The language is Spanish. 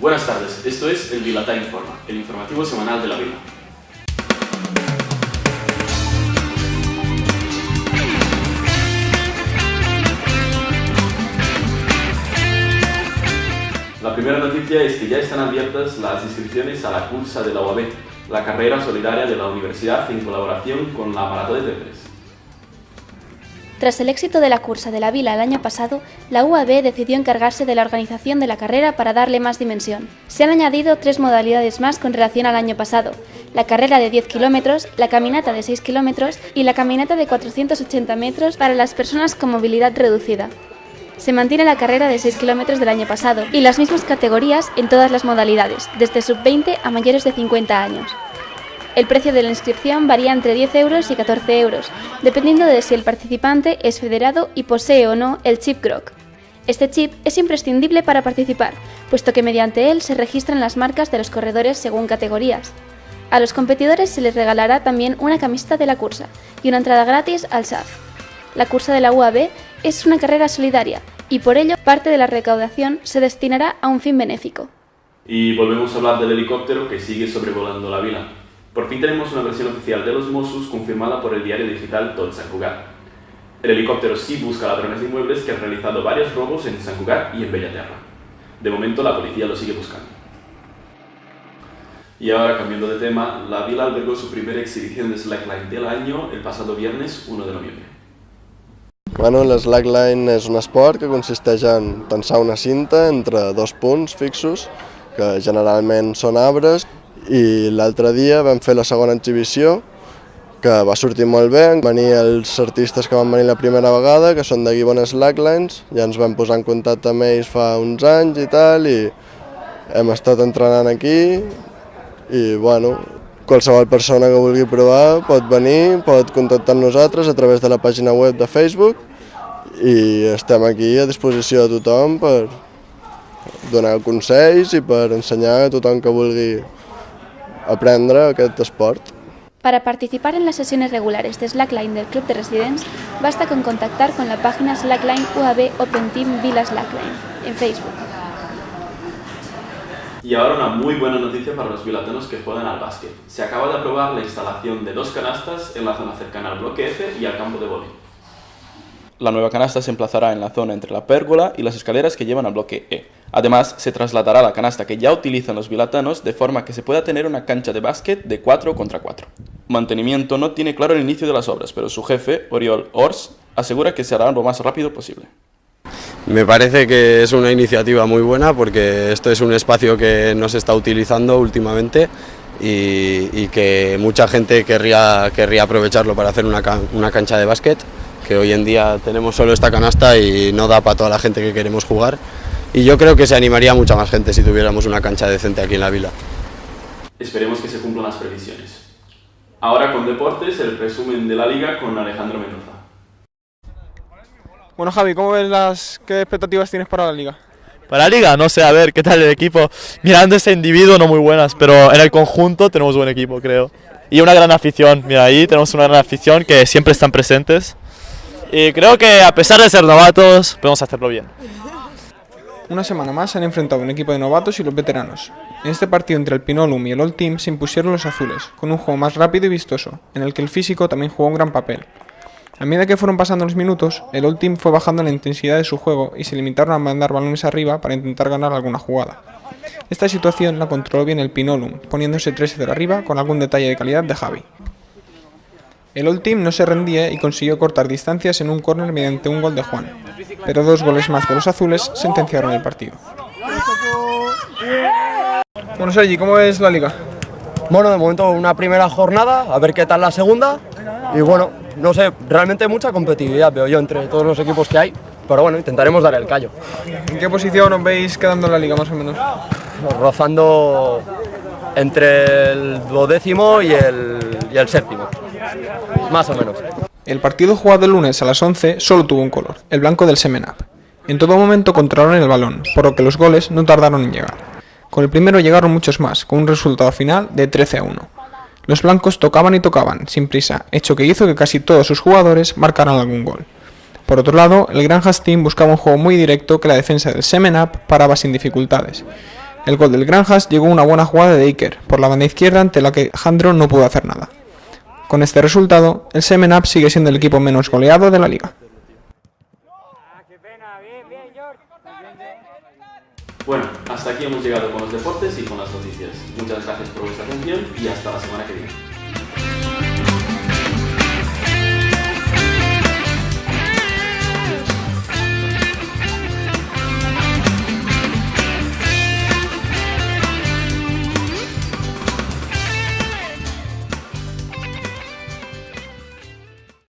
Buenas tardes, esto es el Vilatá Informa, el informativo semanal de la Vila. La primera noticia es que ya están abiertas las inscripciones a la cursa de la UAB, la carrera solidaria de la universidad en colaboración con la Maratón de T3. Tras el éxito de la cursa de la Vila el año pasado, la UAB decidió encargarse de la organización de la carrera para darle más dimensión. Se han añadido tres modalidades más con relación al año pasado, la carrera de 10 kilómetros, la caminata de 6 kilómetros y la caminata de 480 metros para las personas con movilidad reducida. Se mantiene la carrera de 6 kilómetros del año pasado y las mismas categorías en todas las modalidades, desde sub-20 a mayores de 50 años. El precio de la inscripción varía entre 10 euros y 14 euros, dependiendo de si el participante es federado y posee o no el chip GROC. Este chip es imprescindible para participar, puesto que mediante él se registran las marcas de los corredores según categorías. A los competidores se les regalará también una camiseta de la cursa y una entrada gratis al SAF. La cursa de la UAB es una carrera solidaria y por ello parte de la recaudación se destinará a un fin benéfico. Y volvemos a hablar del helicóptero que sigue sobrevolando la vila. Por fin tenemos una versión oficial de los Mossos confirmada por el diario digital Tot San Cugat. El helicóptero sí busca ladrones de inmuebles que han realizado varios robos en San Cugat y en Bellaterra. De momento la policía lo sigue buscando. Y ahora, cambiando de tema, la vila albergó su primera exhibición de slackline del año el pasado viernes 1 de noviembre. Bueno, Slackline és un esport que consisteix en tensar una cinta entre dos punts fixos, que generalment són arbres, i l'altre dia vam fer la segona exhibició, que va sortir molt bé, van venir els artistes que van venir la primera vegada, que són de Gibbon Slacklines, ja ens vam posar en contacte amb ells fa uns anys i tal, i hem estat entrenant aquí, i bueno, qualsevol persona que vulgui provar pot venir, pot contactar amb nosaltres a través de la pàgina web de Facebook. I estem aquí a disposició de tothom per donar consells i per ensenyar a tothom que vulgui aprendre aquest esport. Para participar en las sesiones regulares de Slackline del Club de Residents, basta con contactar con la página Slackline UAB Open Team Vila Slackline en Facebook. Y ahora una muy buena noticia para los vilatanos que juegan al básquet. Se acaba de aprobar la instalación de dos canastas en la zona cercana al bloque F y al campo de vóley. La nueva canasta se emplazará en la zona entre la pérgola y las escaleras que llevan al bloque E. Además, se trasladará la canasta que ya utilizan los vilatanos de forma que se pueda tener una cancha de básquet de 4 contra 4. Mantenimiento no tiene claro el inicio de las obras, pero su jefe, Oriol Ors, asegura que se hará lo más rápido posible. Me parece que es una iniciativa muy buena porque esto es un espacio que no se está utilizando últimamente y, que mucha gente querría, querría aprovecharlo para hacer una, una cancha de básquet, que hoy en día tenemos solo esta canasta y no da para toda la gente que queremos jugar. Y yo creo que se animaría mucha más gente si tuviéramos una cancha decente aquí en la vila. Esperemos que se cumplan las previsiones. Ahora con deportes, el resumen de la liga con Alejandro Mendoza. Bueno, Javi, ¿cómo ves las qué expectativas tienes para la liga? Para la liga, no sé, a ver qué tal el equipo. Mirando ese individuo, no muy buenas, pero en el conjunto tenemos buen equipo, creo. Y una gran afición, mira, ahí tenemos una gran afición que siempre están presentes. Y creo que a pesar de ser novatos, podemos hacerlo bien. Una semana más se han enfrentado un equipo de novatos y los veteranos. En este partido entre el Pinolum y el Old Team se impusieron los azules, con un juego más rápido y vistoso, en el que el físico también jugó un gran papel. A medida que fueron pasando los minutos, el Old Team fue bajando la intensidad de su juego y se limitaron a mandar balones arriba para intentar ganar alguna jugada. Esta situación la controló bien el Pinolum, poniéndose 3-0 arriba con algún detalle de calidad de Javi. El Old Team no se rendía y consiguió cortar distancias en un córner mediante un gol de Juan, pero dos goles más de los azules sentenciaron el partido. Bueno, Sergi, ¿cómo es la liga? Bueno, de momento una primera jornada, a ver qué tal la segunda. Y bueno, no sé, realmente mucha competitividad veo yo entre todos los equipos que hay. Pero bueno, intentaremos dar el callo. ¿En qué posición os veis quedando en la liga más o menos? Rozando entre el duodécimo y el, y el séptimo. Más o menos. El partido jugado el lunes a las 11 solo tuvo un color, el blanco del Semenap. En todo momento controlaron el balón, por lo que los goles no tardaron en llegar. Con el primero llegaron muchos más, con un resultado final de 13 a 1. Los blancos tocaban y tocaban, sin prisa, hecho que hizo que casi todos sus jugadores marcaran algún gol. Por otro lado, el Granjas Team buscaba un juego muy directo que la defensa del Semenap paraba sin dificultades. El gol del Granjas llegó una buena jugada de Iker por la banda izquierda ante la que Jandro no pudo hacer nada. Con este resultado, el Semen Up sigue siendo el equipo menos goleado de la liga. Bueno, hasta aquí hemos llegado con los deportes y con las noticias. Muchas gracias por vuestra atención y hasta la semana que viene.